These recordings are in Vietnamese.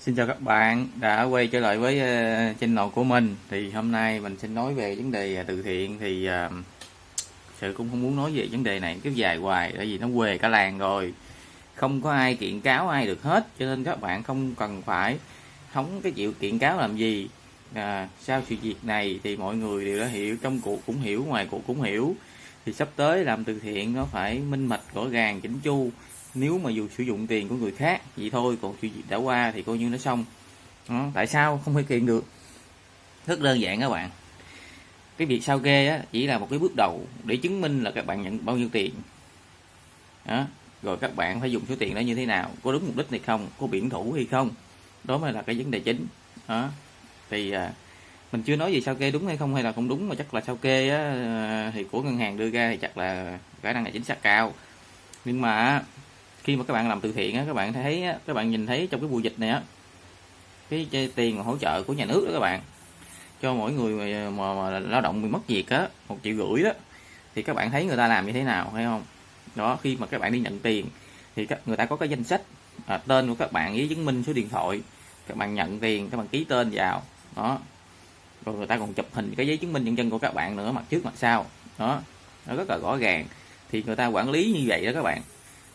Xin chào các bạn đã quay trở lại với ờ, channel của mình. Thì hôm nay mình xin nói về vấn đề à, từ thiện. Thì uh, sự cũng không muốn nói về vấn đề này cứ dài hoài tại vì nó quề cả làng rồi. Không có ai kiện cáo ai được hết cho nên các bạn không cần phải không cái chịu kiện cáo làm gì. À, sau sự việc này thì mọi người đều đã hiểu trong cuộc cũng hiểu ngoài cuộc cũng hiểu. Thì sắp tới làm từ thiện nó phải minh mạch rõ ràng chỉnh chu nếu mà dù sử dụng tiền của người khác vậy thôi còn chuyện gì đã qua thì coi như nó xong đó. tại sao không thể kiện được rất đơn giản các bạn cái việc sao kê á, chỉ là một cái bước đầu để chứng minh là các bạn nhận bao nhiêu tiền đó. rồi các bạn phải dùng số tiền đó như thế nào có đúng mục đích hay không có biển thủ hay không đó mới là cái vấn đề chính đó. thì à, mình chưa nói gì sao kê đúng hay không hay là không đúng mà chắc là sao kê á, à, thì của ngân hàng đưa ra thì chắc là khả năng là chính xác cao nhưng mà khi mà các bạn làm từ thiện á, các bạn thấy á các bạn nhìn thấy trong cái mùa dịch này á cái, cái tiền hỗ trợ của nhà nước đó các bạn cho mỗi người mà, mà, mà lao động bị mất việc á một triệu rưỡi đó thì các bạn thấy người ta làm như thế nào hay không? Đó khi mà các bạn đi nhận tiền thì các người ta có cái danh sách à, tên của các bạn với chứng minh số điện thoại các bạn nhận tiền các bạn ký tên vào đó. Rồi người ta còn chụp hình cái giấy chứng minh nhân dân của các bạn nữa mặt trước mặt sau đó. Nó rất là rõ ràng thì người ta quản lý như vậy đó các bạn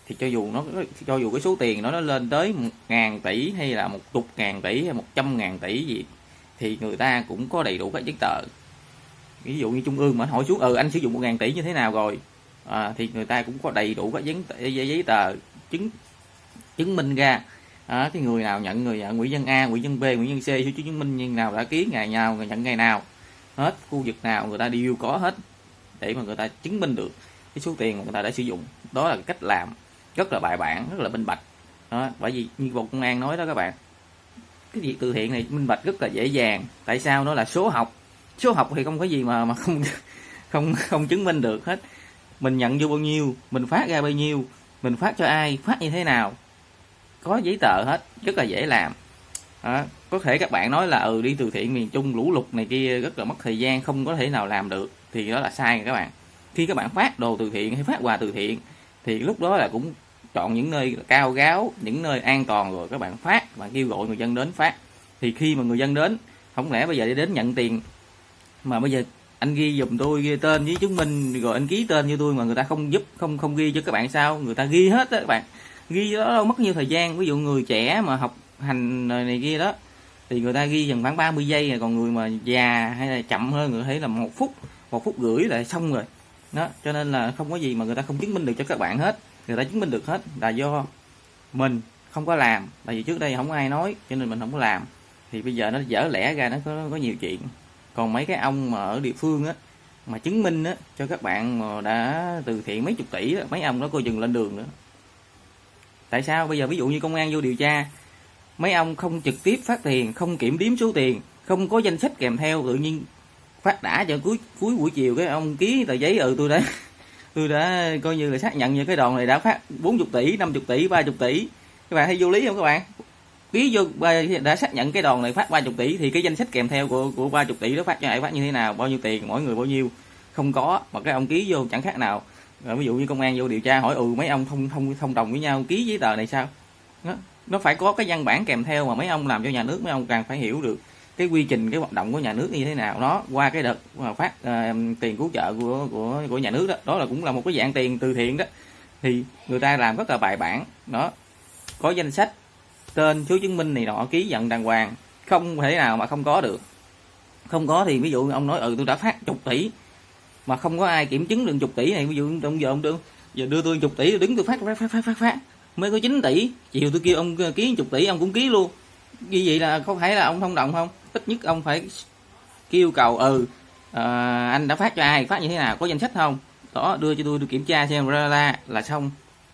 thì cho dù nó cho dù cái số tiền nó nó lên tới một ngàn tỷ hay là một chục ngàn tỷ hay một trăm ngàn tỷ gì thì người ta cũng có đầy đủ các giấy tờ. Ví dụ như trung ương mà hỏi xuống ừ anh sử dụng một ngàn tỷ như thế nào rồi? À, thì người ta cũng có đầy đủ các giấy, giấy, giấy tờ chứng chứng minh ra. À, cái người nào nhận người à, nhận nguyễn dân a nguyễn dân b nguyễn dân c số chứng minh như nào đã ký ngày nào người nhận ngày nào. Hết khu vực nào người ta đều có hết để mà người ta chứng minh được cái số tiền mà người ta đã sử dụng. Đó là cách làm rất là bài bản rất là minh bạch. Đó, bởi vì như bộ công an nói đó các bạn cái việc từ thiện này minh bạch rất là dễ dàng. Tại sao nó là số học? Số học thì không có gì mà mà không không không chứng minh được hết. Mình nhận vô bao nhiêu mình phát ra bao nhiêu mình phát cho ai phát như thế nào có giấy tờ hết rất là dễ làm. Đó. có thể các bạn nói là ừ đi từ thiện miền trung lũ lụt này kia rất là mất thời gian không có thể nào làm được thì đó là sai các bạn. Khi các bạn phát đồ từ thiện hay phát quà từ thiện thì lúc đó là cũng chọn những nơi cao gáo, những nơi an toàn rồi các bạn phát bạn kêu gọi người dân đến phát. Thì khi mà người dân đến, không lẽ bây giờ đi đến nhận tiền? Mà bây giờ anh ghi dùm tôi ghi tên với chứng minh, rồi anh ký tên như tôi mà người ta không giúp, không không ghi cho các bạn sao? Người ta ghi hết đó các bạn. Ghi đó đâu mất nhiều thời gian. Ví dụ người trẻ mà học hành này kia đó, thì người ta ghi dần khoảng 30 giây à, còn người mà già hay là chậm hơn, người thấy là một phút một phút rưỡi là xong rồi. Đó, cho nên là không có gì mà người ta không chứng minh được cho các bạn hết người ta chứng minh được hết là do mình không có làm. Tại vì trước đây không ai nói cho nên mình không có làm. Thì bây giờ nó dở lẽ ra nó có, có nhiều chuyện. Còn mấy cái ông mà ở địa phương á mà chứng minh á cho các bạn mà đã từ thiện mấy chục tỷ đó, mấy ông đó coi dừng lên đường nữa. Tại sao? Bây giờ ví dụ như công an vô điều tra mấy ông không trực tiếp phát tiền không kiểm đếm số tiền không có danh sách kèm theo tự nhiên phát đã cho cuối cuối buổi chiều cái ông ký tờ giấy ừ tôi đấy tôi đã coi như là xác nhận như cái đòn này đã phát 40 tỷ 50 tỷ 30 tỷ. Các bạn thấy vô lý không các bạn? Ký vô đã xác nhận cái đòn này phát 30 tỷ thì cái danh sách kèm theo của của 30 tỷ đó phát cho ai phát như thế nào bao nhiêu tiền mỗi người bao nhiêu? Không có mà cái ông ký vô chẳng khác nào. Rồi ví dụ như công an vô điều tra hỏi ừ mấy ông thông thông thông đồng với nhau ký giấy tờ này sao? Nó, nó phải có cái văn bản kèm theo mà mấy ông làm cho nhà nước mấy ông càng phải hiểu được cái quy trình cái hoạt động của nhà nước như thế nào đó qua cái đợt à, phát uh, tiền cứu trợ của của của nhà nước đó đó là cũng là một cái dạng tiền từ thiện đó. Thì người ta làm rất là bài bản đó. Có danh sách tên số chứng minh này nọ ký nhận đàng hoàng không thể nào mà không có được. Không có thì ví dụ ông nói ừ tôi đã phát chục tỷ mà không có ai kiểm chứng được chục tỷ này ví dụ ông giờ ông đưa giờ đưa tôi chục tỷ tôi đứng tôi phát phát phát phát phát, phát. mới có 9 tỷ. Chiều tôi kêu ông ờ, ký chục tỷ ông cũng ký luôn. Như vậy là có phải là ông thông đồng không? Ít nhất ông phải kêu cầu ừ à, anh đã phát cho ai phát như thế nào có danh sách không? Đó đưa cho tôi được kiểm tra xem ra là, là xong.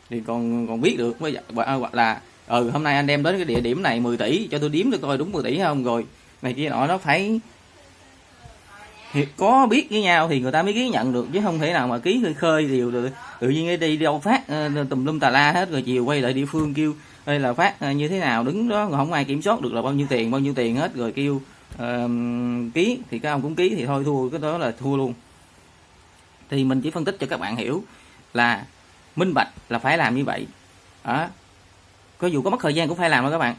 Thì còn còn biết được mới dạ, ờ, hoặc là ừ hôm nay anh đem đến cái địa điểm này 10 tỷ cho tôi điếm được coi đúng 10 tỷ không rồi. Này kia nọ nó phải thì có biết với nhau thì người ta mới ký nhận được chứ không thể nào mà ký khơi khơi điều được. Tự nhiên đi đâu phát ờ, tùm lum tà la hết rồi chiều quay lại địa phương kêu đây là phát như thế nào? Đứng đó không ai kiểm soát được là bao nhiêu tiền bao nhiêu tiền hết rồi kêu uh, ký thì các ông cũng ký thì thôi thua cái đó là thua luôn. Thì mình chỉ phân tích cho các bạn hiểu là minh bạch là phải làm như vậy. Đó. Có dù có mất thời gian cũng phải làm đó các bạn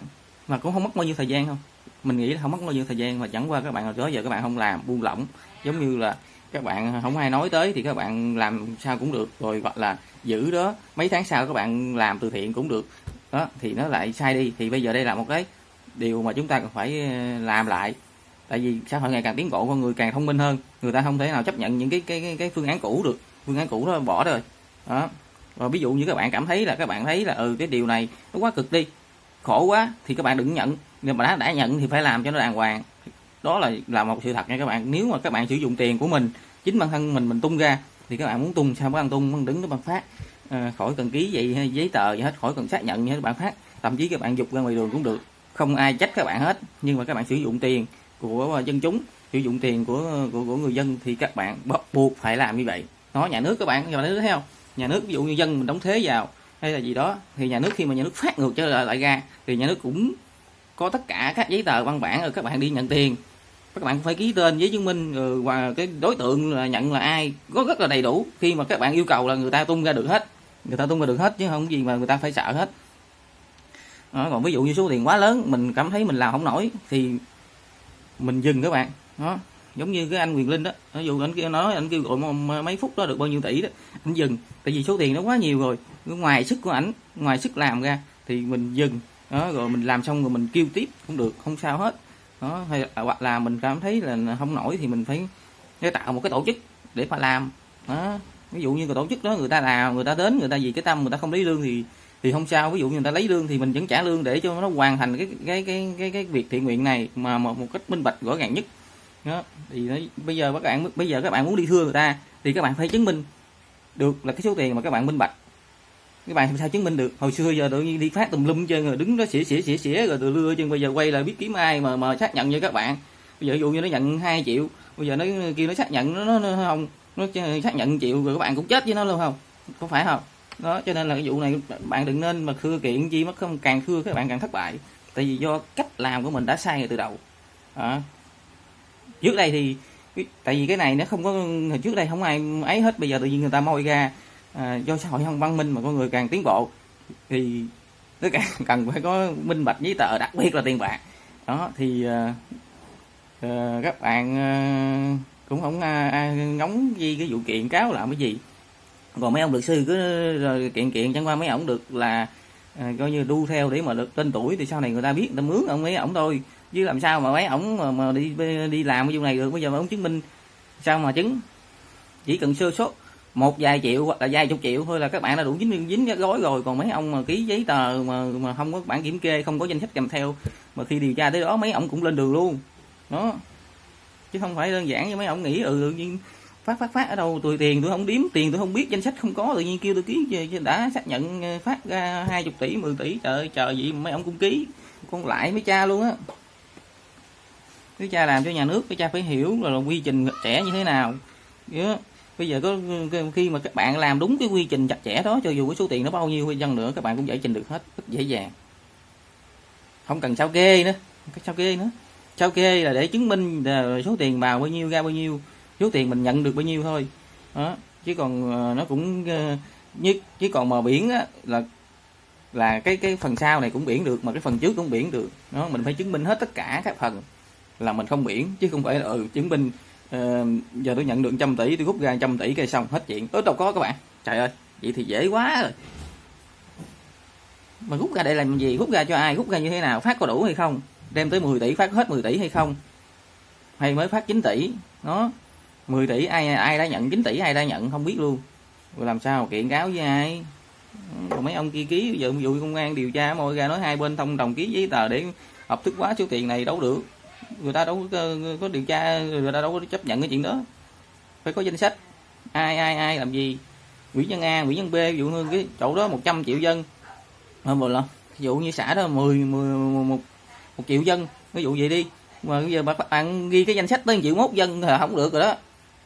mà cũng không mất bao nhiêu thời gian không mình nghĩ là không mất bao nhiêu thời gian mà chẳng qua các bạn đó giờ các bạn không làm buông lỏng. Giống như là các bạn không ai nói tới thì các bạn làm sao cũng được rồi hoặc là giữ đó mấy tháng sau các bạn làm từ thiện cũng được. Đó thì nó lại sai đi thì bây giờ đây là một cái điều mà chúng ta cần phải ờ, làm lại. Tại vì xã hội ngày càng tiến bộ con người càng thông minh hơn. Người ta không thể nào chấp nhận những cái cái cái, cái phương án cũ được. Phương án cũ đó bỏ rồi. Đó. Và ví dụ như các bạn cảm thấy là các bạn thấy là ừ cái điều này nó quá cực đi. Khổ quá thì các bạn đừng nhận. Nhưng mà đã đã nhận thì phải làm cho nó đàng hoàng. Đó là là một sự thật nha các bạn. Nếu mà các bạn sử dụng tiền của mình chính bản thân mình mình tung ra thì các bạn muốn tung sao bạn tung? Bạn đứng nó bạn phát à, khỏi cần ký vậy hay giấy tờ gì hết khỏi cần xác nhận gì hết bạn phát. Thậm chí các bạn dục ra ngoài đường cũng được không ai trách các bạn hết nhưng mà các bạn sử dụng tiền của ờ, dân chúng sử dụng tiền của ờ, của, của người dân thì các bạn bắt buộc phải làm như vậy. Nó nhà nước các bạn nhà nước thấy không? Nhà nước ví dụ như dân mình đóng thuế vào hay là gì đó thì nhà nước khi mà nhà nước phát ngược trở lại, lại ra thì nhà nước cũng có tất cả các giấy tờ văn bản rồi các bạn đi nhận tiền. Các bạn phải ký tên giấy chứng minh rồi và cái đối tượng là nhận là ai có rất là đầy đủ. Khi mà các bạn yêu cầu là người ta tung ra được hết người ta tung ra được hết chứ không gì mà người ta phải sợ hết đó, còn ví dụ như số tiền quá lớn mình cảm thấy mình làm không nổi thì mình dừng các bạn. Đó giống như cái anh quyền linh đó. Ví dụ anh kia nói anh kêu gọi mấy phút đó được bao nhiêu tỷ đó anh dừng. Tại vì số tiền nó quá nhiều rồi. Ngoài sức của ảnh ngoài sức làm ra thì mình dừng. Đó rồi mình làm xong rồi mình kêu tiếp cũng được không sao hết. Đó hay hoặc là mình cảm thấy là không nổi thì mình phải, phải tạo một cái tổ chức để mà làm. Đó ví dụ như cái tổ chức đó người ta làm người ta đến người ta vì cái tâm người ta không lấy lương thì thì không sao ví dụ như người ta lấy lương thì mình vẫn trả lương để cho nó hoàn thành cái cái cái cái cái việc thiện nguyện này mà một, một cách minh bạch rõ ràng nhất. Đó thì nó, bây giờ các bạn bây giờ các bạn muốn đi thưa người ta thì các bạn phải chứng minh được là cái số tiền mà các bạn minh bạch. Các bạn làm sao chứng minh được? Hồi xưa giờ tự nhiên đi phát tùm lum chơi rồi đứng đó xỉa xỉa xỉa xỉa rồi từ lưa chân bây giờ quay lại biết kiếm ai mà mà xác nhận cho các bạn. Bây giờ ví dụ như nó nhận 2 triệu bây giờ nó kêu nó xác nhận nó, nó, nó không nó xác nhận triệu rồi các bạn cũng chết với nó luôn không? Có phải không? Đó cho nên là cái vụ này bạn đừng nên mà khưa kiện chi mất không càng khưa các bạn càng thất bại. Tại vì do cách làm của mình đã sai từ đầu. À. trước đây thì tại vì cái này nó không có hồi trước đây không ai ấy hết bây giờ tự nhiên người ta moi ra à, do xã hội không văn minh mà con người càng tiến bộ thì nó càng cần phải có minh bạch giấy tờ đặc biệt là tiền bạc. Đó thì uh, uh, các bạn uh, cũng không uh, ngóng gì cái vụ kiện cáo làm cái gì còn mấy ông luật sư cứ rồi kiện kiện chẳng qua mấy ông được là à, coi như đu theo để mà được tên tuổi thì sau này người ta biết người ta mướn ông ấy ổng thôi. Chứ làm sao mà mấy ổng mà, mà đi đi làm cái vụ này được bây giờ mà ông chứng minh sao mà chứng? Chỉ cần sơ số một vài triệu hoặc là vài chục triệu thôi là các bạn đã đủ dính dính cái gói rồi. Còn mấy ông mà ký giấy tờ mà mà không có bản kiểm kê không có danh sách kèm theo mà khi điều tra tới đó mấy ông cũng lên đường luôn. Đó. Chứ không phải đơn giản như mấy ông nghĩ ừ tự nhiên phát phát phát ở đâu? Tôi tiền tôi không điếm tiền tôi không biết danh sách không có. Tự nhiên kêu tôi ký đã xác nhận ờ, phát ra hai chục tỷ 10 tỷ. Trời chờ gì mấy ông cũng ký. Con lại mấy cha luôn á. Cái cha làm cho nhà nước cái cha phải hiểu là, là quy trình trẻ như thế nào. Yeah. bây giờ có khi mà các bạn làm đúng cái quy trình chặt chẽ đó cho dù cái số tiền nó bao nhiêu hay dân nữa các bạn cũng giải trình được hết rất dễ dàng. Không cần sao kê nữa cái sao kê nữa. Sao kê là để chứng minh là số tiền vào bao nhiêu ra bao nhiêu số tiền mình nhận được bao nhiêu thôi. Đó chứ còn ờ, nó cũng ờ, như nhất chứ còn mà biển á, là là cái cái phần sau này cũng biển được mà cái phần trước cũng biển được. Nó mình phải chứng minh hết tất cả các phần là mình không biển chứ không phải là ừ, chứng minh uh, giờ tôi nhận được trăm tỷ tôi rút ra trăm tỷ cây xong hết chuyện. Ớ đâu có các bạn. Trời ơi vậy thì dễ quá rồi. Mà rút ra để làm gì? Rút ra cho ai? Rút ra như thế nào? Phát có đủ hay không? Đem tới 10 tỷ phát hết 10 tỷ hay không? Hay mới phát 9 tỷ? Nó 10 tỷ ai ai đã nhận? 9 tỷ ai đã nhận? Không biết luôn. Rồi làm sao kiện cáo với ai? Rồi mấy ông kia ký giờ vụ công an điều tra mọi ra nói hai bên thông đồng ký giấy tờ để hợp thức hóa số tiền này đâu được. Người ta đâu có, có điều tra người ta đâu có chấp nhận cái chuyện đó. Phải có danh sách. Ai ai ai làm gì? Quỹ nhân A quỹ nhân B ví dụ như cái chỗ đó 100 triệu dân. Không một lần ví dụ như xã đó 10, 10 một, một triệu dân. Ví dụ vậy đi. Mà bây giờ bạn, bạn ghi cái danh sách tới triệu mốt dân là không được rồi đó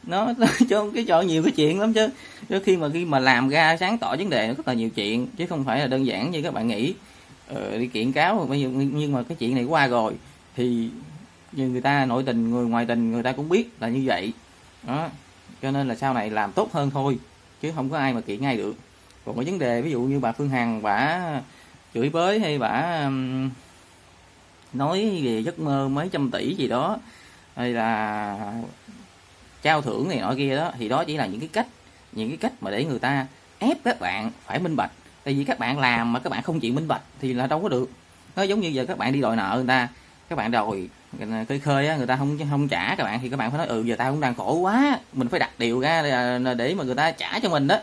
nó, cho cái chỗ nhiều cái chuyện lắm chứ. Chứ khi mà khi mà làm ra sáng tỏ vấn đề nó rất là nhiều chuyện chứ không phải là đơn giản như các bạn nghĩ. Ờ, đi kiện cáo bây giờ nhưng mà cái chuyện này qua rồi thì như người ta nội tình người ngoài tình người ta cũng biết là như vậy. Đó cho nên là sau này làm tốt hơn thôi chứ không có ai mà kiện ngay được. Còn cái vấn đề ví dụ như bà Phương Hằng bả chửi bới hay bả nói về giấc mơ mấy trăm tỷ gì đó hay là trao thưởng này nọ kia đó, thì đó chỉ là những cái cách, những cái cách mà để người ta ép các bạn phải minh bạch. Tại vì các bạn làm mà các bạn không chịu minh bạch thì là đâu có được. Nó giống như giờ các bạn đi đòi nợ người ta, các bạn đòi ờ, khơi khơi á, người ta không không trả các bạn thì các bạn phải nói ừ giờ tao cũng đang khổ quá, mình phải đặt điều ra ờ, để mà người ta trả cho mình đó.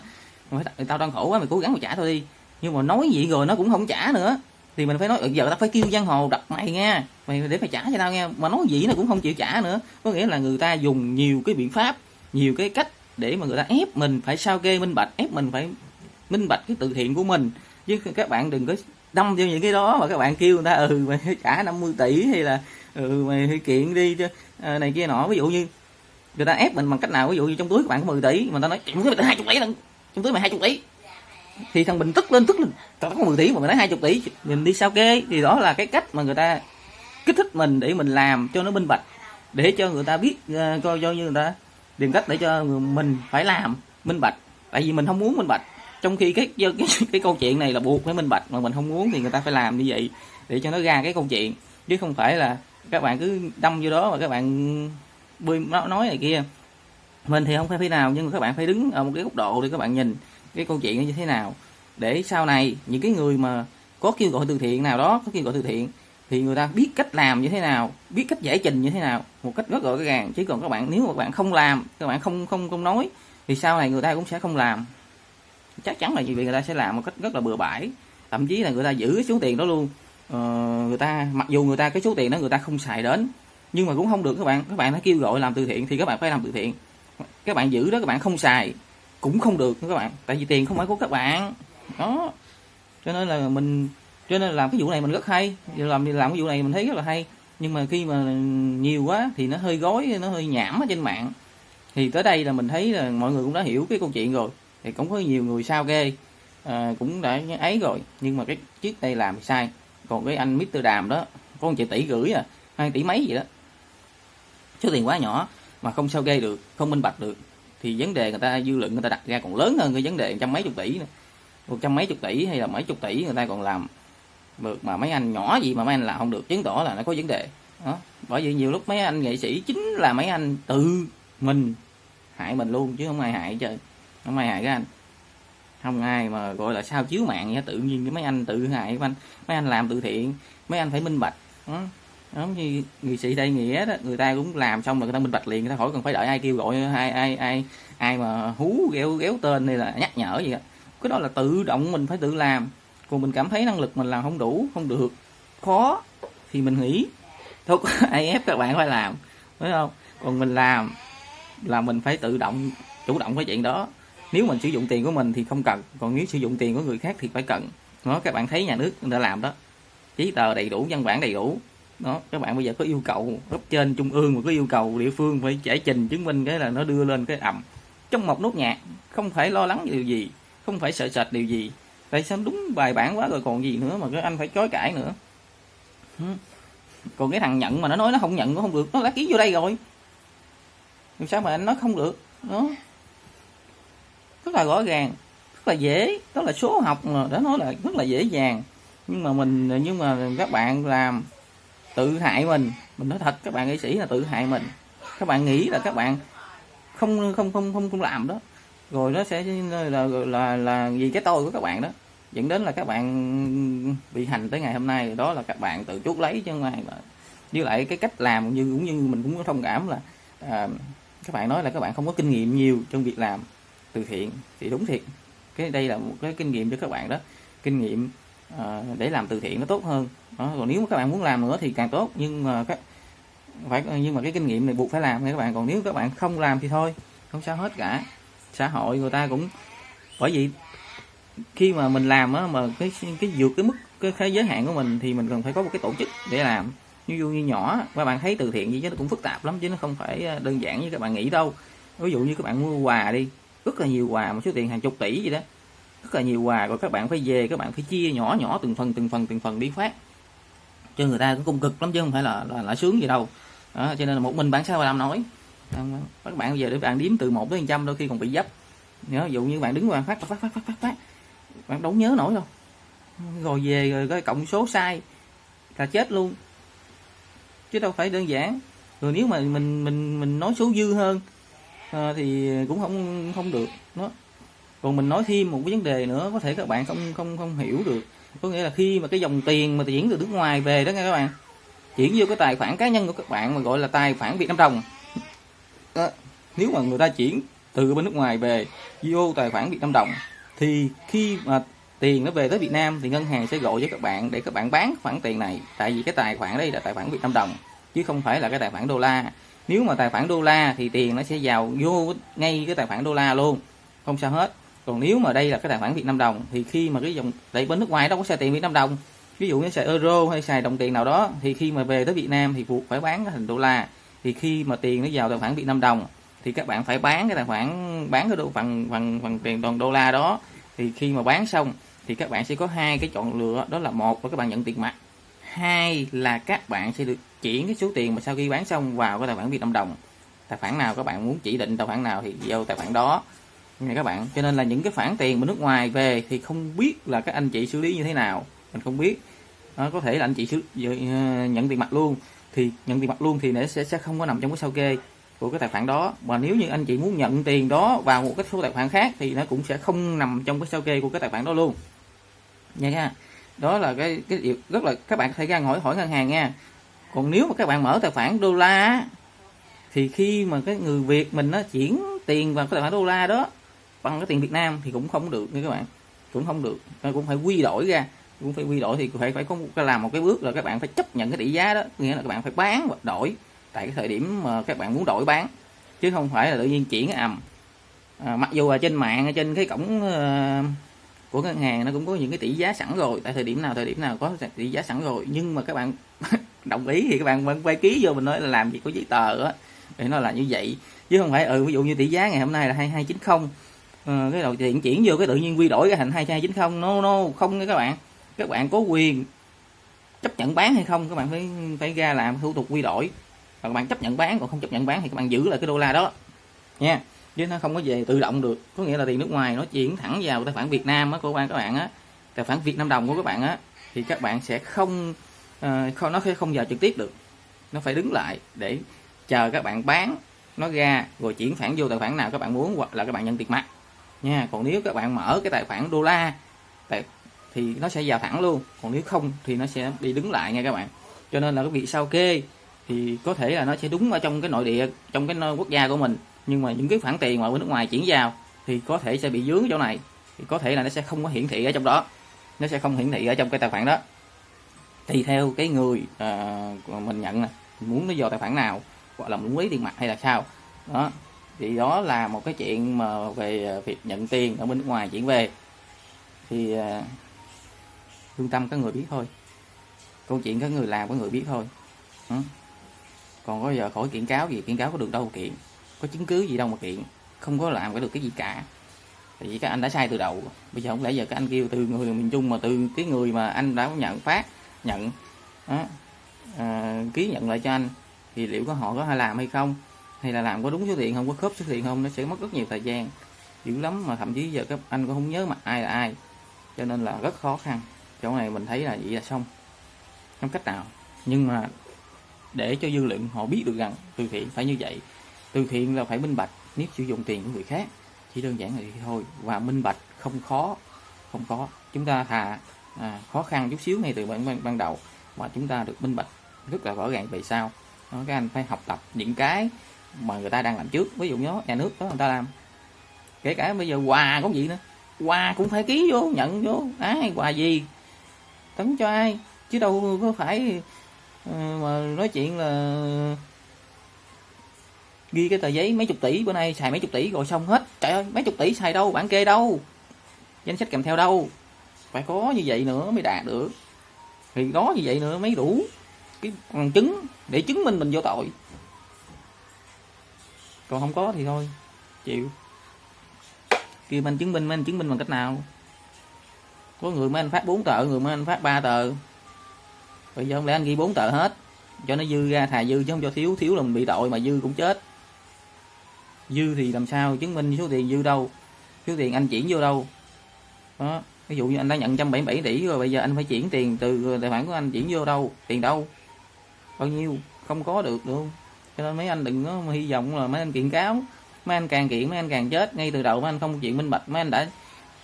Mình phải tao đang khổ quá, mày cố gắng mà trả thôi đi. Nhưng mà nói gì rồi nó cũng không trả nữa thì mình phải nói ừ, giờ tao phải kêu giang hồ đặt mày nha. Mày để mày trả cho tao nghe mà nói gì nó cũng không chịu trả nữa. Có nghĩa là người ta dùng nhiều cái biện pháp nhiều cái cách để mà người ta ép mình phải sao kê minh bạch ép mình phải minh bạch cái từ thiện của mình. Chứ các bạn đừng có đâm vô những cái đó mà các bạn kêu người ta ừ mày trả 50 tỷ hay là ừ mày kiện đi chứ à, này kia nọ. Ví dụ như người ta ép mình bằng cách nào? Ví dụ như trong túi các bạn có 10 tỷ mà ta nói kiện túi mày hai chục tỷ lần trong túi mày hai chục tỷ thì thằng bình tức lên tức lên. Tao có 10 tỷ mà mày nói hai chục tỷ. Nhìn đi sao kê thì đó là cái cách mà người ta kích thích mình để mình làm cho nó minh bạch. Để cho người ta biết ờ, coi do như người ta tìm cách để cho mình phải làm minh bạch. Tại vì mình không muốn minh bạch. Trong khi cái cái, cái, cái câu chuyện này là buộc phải minh bạch. Mà mình không muốn thì người ta phải làm như vậy để cho nó ra cái câu chuyện. Chứ không phải là các bạn cứ đâm vô đó mà các bạn bươi nói này kia. Mình thì không phải thế nào nhưng mà các bạn phải đứng ở một cái góc độ để các bạn nhìn cái câu chuyện như thế nào. Để sau này những cái người mà có kêu gọi từ thiện nào đó có kêu gọi từ thiện thì người ta biết cách làm như thế nào biết cách giải trình như thế nào một cách rất rõ ràng. Chứ còn các bạn nếu mà các bạn không làm các bạn không không không nói thì sau này người ta cũng sẽ không làm. Chắc chắn là vì người ta sẽ làm một cách rất là bừa bãi. Thậm chí là người ta giữ cái số tiền đó luôn. Ờ, người ta mặc dù người ta cái số tiền đó người ta không xài đến nhưng mà cũng không được các bạn. Các bạn đã kêu gọi làm từ thiện thì các bạn phải làm từ thiện. Các bạn giữ đó các bạn không xài cũng không được các bạn. Tại vì tiền không phải của các bạn. Đó. Cho nên là mình cho nên làm cái vụ này mình rất hay. Làm làm cái vụ này mình thấy rất là hay. Nhưng mà khi mà nhiều quá thì nó hơi gói nó hơi nhảm ở trên mạng. Thì tới đây là mình thấy là mọi người cũng đã hiểu cái câu chuyện rồi. Thì cũng có nhiều người sao ghê. À, cũng đã ấy rồi. Nhưng mà cái chiếc đây làm sai. Còn cái anh Mr Đàm đó có một triệu tỷ gửi à hai tỷ mấy gì đó. Số tiền quá nhỏ mà không sao ghê được không minh bạch được thì vấn đề người ta dư luận người ta đặt ra còn lớn hơn cái vấn đề trăm mấy chục tỷ nữa. Một trăm mấy chục tỷ hay là mấy chục tỷ người ta còn làm được mà mấy anh nhỏ gì mà mấy anh làm không được, chứng tỏ là nó có vấn đề. Đó. Bởi vì nhiều lúc mấy anh nghệ sĩ chính là mấy anh tự mình hại mình luôn, chứ không ai hại chơi không ai hại các anh. Không ai mà gọi là sao chiếu mạng vậy, tự nhiên cái mấy anh tự hại, mấy anh mấy anh làm từ thiện, mấy anh phải minh bạch. Đó giống như người sĩ đây nghĩa đó, người ta cũng làm xong rồi, người ta minh bạch liền, người ta khỏi cần phải đợi ai kêu gọi, ai ai ai ai mà hú ghéo ghéo tên hay là nhắc nhở gì đó cái đó là tự động mình phải tự làm. Còn mình cảm thấy năng lực mình làm không đủ, không được. Khó, thì mình nghĩ. Thôi, ai ép các bạn phải làm, phải không? Còn mình làm là mình phải tự động, chủ động cái chuyện đó. Nếu mình sử dụng tiền của mình thì không cần, còn nếu sử dụng tiền của người khác thì phải cần. Đó, các bạn thấy nhà nước đã làm đó. Giấy tờ đầy đủ, văn bản đầy đủ đó, các bạn bây giờ có yêu cầu, cấp trên, trung ương mà có yêu cầu, địa phương phải giải trình, chứng minh cái là nó đưa lên cái ẩm trong một nốt nhạc, không phải lo lắng điều gì, không phải sợ sệt điều gì tại sao đúng bài bản quá rồi còn gì nữa mà cái anh phải chối cãi nữa. Còn cái thằng nhận mà nó nói nó không nhận nó không được, nó đã ký vô đây rồi. Làm sao mà anh nói không được, đó. Rất là rõ ràng, rất là dễ đó là số học mà đã nói là rất là dễ dàng. Nhưng mà mình, nhưng mà các bạn làm tự hại mình. Mình nói thật các bạn nghệ sĩ là tự hại mình. Các bạn nghĩ là các bạn không không không không không làm đó. Rồi nó sẽ là là là, là vì cái tôi của các bạn đó. Dẫn đến là các bạn bị hành tới ngày hôm nay. Đó là các bạn tự chuốc lấy chứ không ai mà. Với lại cái cách làm như cũng như mình cũng có thông cảm là à, các bạn nói là các bạn không có kinh nghiệm nhiều trong việc làm từ thiện. Thì đúng thiệt. Cái đây là một cái kinh nghiệm cho các bạn đó. Kinh nghiệm Ờ, để làm từ thiện nó tốt hơn. Đó. còn nếu mà các bạn muốn làm nữa thì càng tốt. Nhưng mà các phải nhưng mà cái kinh nghiệm này buộc phải làm nha các bạn. Còn nếu các bạn không làm thì thôi không sao hết cả. Xã hội người ta cũng bởi vì khi mà mình làm á mà cái cái vượt cái mức cái, cái giới hạn của mình thì mình cần phải có một cái tổ chức để làm. Ví dụ như nhỏ các bạn thấy từ thiện gì chứ nó cũng phức tạp lắm chứ nó không phải ờ, đơn giản như các bạn nghĩ đâu. Ví dụ như các bạn mua quà đi rất là nhiều quà một số tiền hàng chục tỷ gì đó rất là nhiều quà rồi các bạn phải về các bạn phải chia nhỏ nhỏ từng phần từng phần từng phần đi phát. Cho người ta cũng cung cực lắm chứ không phải là là, là sướng gì đâu. Đó, cho nên là một mình bạn sao mà làm nói các bạn bây giờ để bạn đếm từ 1 đến trăm đôi khi còn bị dấp. Nhớ dụ như bạn đứng qua phát phát phát phát phát phát. Bạn đâu nhớ nổi đâu. Rồi về rồi cái cộng số sai là chết luôn. Chứ đâu phải đơn giản. Rồi nếu mà mình mình mình nói số dư hơn à, thì cũng không không được. Nó còn mình nói thêm một cái vấn đề nữa, có thể các bạn không không không hiểu được. Có nghĩa là khi mà cái dòng tiền mà chuyển từ nước ngoài về đó nghe các bạn, chuyển vô cái tài khoản cá nhân của các bạn mà gọi là tài khoản Việt Nam đồng. Đó. nếu mà người ta chuyển từ bên nước ngoài về vô tài khoản Việt Nam đồng, thì khi mà tiền nó về tới Việt Nam thì ngân hàng sẽ gọi cho các bạn để các bạn bán khoản tiền này. Tại vì cái tài khoản đây là tài khoản Việt Nam đồng, chứ không phải là cái tài khoản đô la. Nếu mà tài khoản đô la thì tiền nó sẽ vào vô ngay cái tài khoản đô la luôn, không sao hết còn nếu mà đây là cái tài khoản Việt Nam đồng, thì khi mà cái dòng tại bên nước ngoài đâu có xài tiền Việt Nam đồng. Ví dụ như xài euro hay xài đồng tiền nào đó, thì khi mà về tới Việt Nam thì buộc phải bán thành đô la. Thì khi mà tiền nó vào tài khoản Việt Nam đồng, thì các bạn phải bán cái tài khoản, bán cái đô phần bằng bằng tiền toàn đô la đó. Thì khi mà bán xong, thì các bạn sẽ có hai cái chọn lựa, đó là một là các bạn nhận tiền mặt, hai là các bạn sẽ được chuyển cái số tiền mà sau khi bán xong vào cái tài khoản Việt Nam đồng. Tài khoản nào các bạn muốn chỉ định, tài khoản nào thì vô tài khoản đó nha các bạn. Cho nên là những cái khoản tiền mà nước ngoài về thì không biết là các anh chị xử lý như thế nào. Mình không biết. Đó, có thể là anh chị xử, ờ, nhận tiền mặt luôn. Thì nhận tiền mặt luôn thì nó sẽ sẽ không có nằm trong cái sao kê của cái tài khoản đó. Và nếu như anh chị muốn nhận tiền đó vào một cái số tài khoản khác thì nó cũng sẽ không nằm trong cái sao kê của cái tài khoản đó luôn. Nha nha. Đó là cái cái điều rất là các bạn có thể ra hỏi hỏi ngân hàng nha. Còn nếu mà các bạn mở tài khoản đô la thì khi mà cái người Việt mình nó chuyển tiền vào cái tài khoản đô la đó bằng cái tiền Việt Nam thì cũng không được nha các bạn. Cũng không được. Cũng phải quy đổi ra. Cũng phải quy đổi thì phải phải có một, làm một cái bước là các bạn phải chấp nhận cái tỷ giá đó. Nghĩa là các bạn phải bán và đổi tại cái thời điểm mà các bạn muốn đổi bán. Chứ không phải là tự nhiên chuyển ầm. À, mặc dù là trên mạng trên cái cổng uh, của ngân hàng nó cũng có những cái tỷ giá sẵn rồi. Tại thời điểm nào thời điểm nào có tỷ giá sẵn rồi. Nhưng mà các bạn đồng ý thì các bạn vẫn phải ký vô mình nói là làm gì có giấy tờ á. Để nó là như vậy. Chứ không phải ừ ví dụ như tỷ giá ngày hôm nay là 2290 à, cái đầu tiền chuyển vô cái tự nhiên quy đổi cái thành 2290 no no không nha các bạn. Các bạn có quyền chấp nhận bán hay không các bạn phải phải ra làm thủ tục quy đổi. Và các bạn chấp nhận bán còn không chấp nhận bán thì các bạn giữ lại cái đô la đó. Nha. Chứ nó không có về tự động được. Có nghĩa là tiền nước ngoài nó chuyển thẳng vào tài khoản Việt Nam á của các bạn các bạn á. Tài khoản Việt Nam đồng của các bạn á thì các bạn sẽ không ờ, uh, không nó sẽ không vào trực tiếp được. Nó phải đứng lại để chờ các bạn bán nó ra rồi chuyển khoản vô tài khoản nào các bạn muốn hoặc là các bạn nhận tiền mặt nha. Còn nếu các bạn mở cái tài khoản đô la thì nó sẽ vào thẳng luôn. Còn nếu không thì nó sẽ đi đứng lại nha các bạn. Cho nên là cái việc sao kê thì có thể là nó sẽ đúng ở trong cái nội địa trong cái quốc gia của mình. Nhưng mà những cái khoản tiền mà bên nước ngoài chuyển vào thì có thể sẽ bị dướng chỗ này. Thì có thể là nó sẽ không có hiển thị ở trong đó. Nó sẽ không hiển thị ở trong cái tài khoản đó. Tùy theo cái người uh, mình nhận này muốn nó vào tài khoản nào hoặc là muốn lấy tiền mặt hay là sao. Đó thì đó là một cái chuyện mà về à, việc nhận tiền ở bên nước ngoài chuyển về. Thì à, lương tâm có người biết thôi. Câu chuyện có người làm có người biết thôi. Ừ. còn có giờ khỏi kiện cáo gì kiện cáo có được đâu kiện. Có chứng cứ gì đâu mà kiện. Không có làm cái được cái gì cả. Tại vì các anh đã sai từ đầu. Bây giờ không lẽ giờ các anh kêu từ người miền trung mà từ cái người mà anh đã nhận phát nhận đó, à, ký nhận lại cho anh thì liệu có họ có hay làm hay không? Hay là làm có đúng số tiền không có khớp số tiền không nó sẽ mất rất nhiều thời gian. Dữ lắm mà thậm chí giờ các anh cũng không nhớ mặt ai là ai. Cho nên là rất khó khăn. Chỗ này mình thấy là vậy là xong. Không cách nào. Nhưng mà để cho dư luận họ biết được rằng từ thiện phải như vậy. Từ thiện là phải minh bạch nếu sử dụng tiền của người khác. Chỉ đơn giản là vậy thôi. Và minh bạch không khó không có chúng ta thà à, khó khăn chút xíu ngay từ ban, ban, ban đầu. Mà chúng ta được minh bạch rất là rõ ràng về sau. Đó, các anh phải học tập những cái mà người ta đang làm trước. Ví dụ như nhà nước đó, người ta làm. Kể cả bây giờ quà cũng gì nữa. Quà cũng phải ký vô, nhận vô. Ai, quà gì? Tấn cho ai? Chứ đâu có phải ờ, mà nói chuyện là ghi cái tờ giấy mấy chục tỷ bữa nay, xài mấy chục tỷ rồi xong hết. Trời ơi, mấy chục tỷ xài đâu bản kê đâu? Danh sách kèm theo đâu? Phải có như vậy nữa mới đạt được. Thì có như vậy nữa mới đủ cái bằng chứng để chứng minh mình vô tội còn không có thì thôi. Chịu. Kêu anh chứng minh anh chứng minh bằng cách nào? Có người mấy anh phát 4 tờ, người mấy anh phát 3 tờ. Bây giờ không lẽ anh ghi 4 tờ hết, cho nó dư ra thà dư chứ không cho thiếu thiếu là mình bị tội mà dư cũng chết. Dư thì làm sao, chứng minh số tiền dư đâu? Số tiền anh chuyển vô đâu? Đó, ví dụ như anh đã nhận 177 tỷ rồi, bây giờ anh phải chuyển tiền từ, tài khoản của anh chuyển vô đâu? Tiền đâu? Bao nhiêu? Không có được luôn cho nên mấy anh đừng có hy vọng là mấy anh kiện cáo. Mấy anh càng kiện mấy anh càng chết. Ngay từ đầu mấy anh không chuyện minh bạch. Mấy anh đã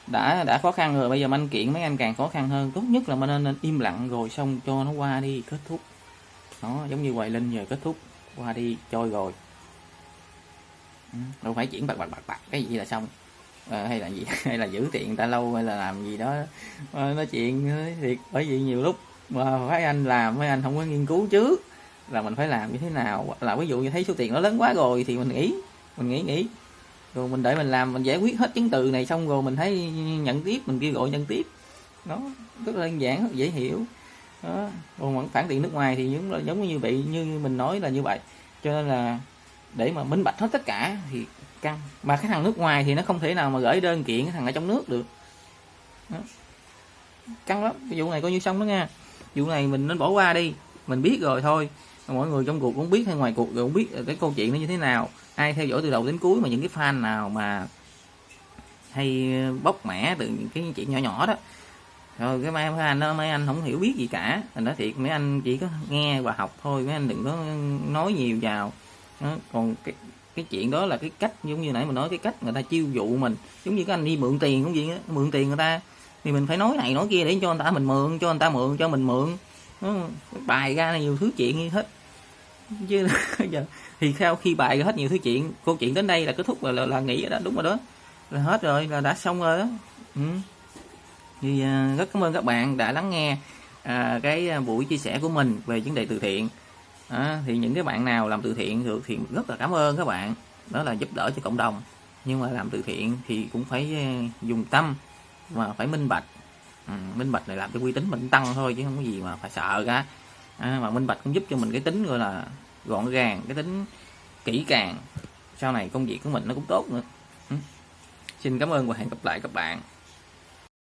đã đã khó khăn rồi. Bây giờ mấy anh kiện mấy anh càng khó khăn hơn. Tốt nhất là mình nên, nên im lặng rồi xong cho nó qua đi kết thúc. Nó giống như hoài linh giờ kết thúc. Qua đi trôi rồi. Ừ, đâu phải chuyển bạc bạc bạc bạc. Cái gì là xong? À, hay là gì? Hay là giữ tiền ta lâu hay là làm gì đó. À, nói chuyện thiệt. Bởi vì nhiều lúc mà phải anh làm mấy anh không có nghiên cứu trước là mình phải làm như thế nào? Là ví dụ như thấy số tiền nó lớn quá rồi thì mình nghĩ mình nghĩ nghĩ. Rồi mình để mình làm, mình giải quyết hết chứng từ này xong rồi mình thấy nhận tiếp, mình kêu gọi nhận tiếp. Nó rất là đơn giản, rất dễ hiểu. Đó, còn phản tiền nước ngoài thì giống giống như vậy, như mình nói là như vậy. Cho nên là để mà minh bạch hết tất cả thì căng. Mà cái thằng nước ngoài thì nó không thể nào mà gửi đơn kiện cái thằng ở trong nước được. Đó. căng lắm. Cái vụ này coi như xong đó nha. Vụ này mình nên bỏ qua đi. Mình biết rồi thôi mọi người trong cuộc cũng biết hay ngoài cuộc cũng biết cái câu chuyện nó như thế nào ai theo dõi từ đầu đến cuối mà những cái fan nào mà hay bóc mẻ từ những cái chuyện nhỏ nhỏ đó rồi cái mấy anh đó, mấy anh không hiểu biết gì cả thành nói thiệt, mấy anh chỉ có nghe và học thôi, mấy anh đừng có nói nhiều vào đó. còn cái cái chuyện đó là cái cách, giống như nãy mình nói, cái cách người ta chiêu dụ mình giống như cái anh đi mượn tiền cũng vậy đó. mượn tiền người ta thì mình phải nói này, nói kia để cho người ta mình mượn, cho người ta mượn, cho mình mượn đó. bài ra nhiều thứ chuyện như hết chứ giờ thì sau khi bài hết nhiều thứ chuyện câu chuyện đến đây là kết thúc là là, là nghỉ đó đúng rồi đó. Là hết rồi là đã xong rồi đó. Ừ. thì uh, rất cảm ơn các bạn đã lắng nghe uh, cái à, buổi chia sẻ của mình về vấn đề từ thiện. À, thì những cái bạn nào làm từ thiện được thì rất là cảm ơn các bạn. Đó là giúp đỡ cho cộng đồng. Nhưng mà làm từ thiện thì cũng phải dùng tâm mà phải minh bạch. Ừ, minh bạch này làm cho uy tín mình tăng thôi chứ không có gì mà phải sợ cả à, mà minh bạch cũng giúp cho mình cái tính gọi là gọn gàng cái tính kỹ càng. Sau này công việc của mình nó cũng tốt nữa. Ừ. xin cảm ơn và hẹn gặp lại các bạn.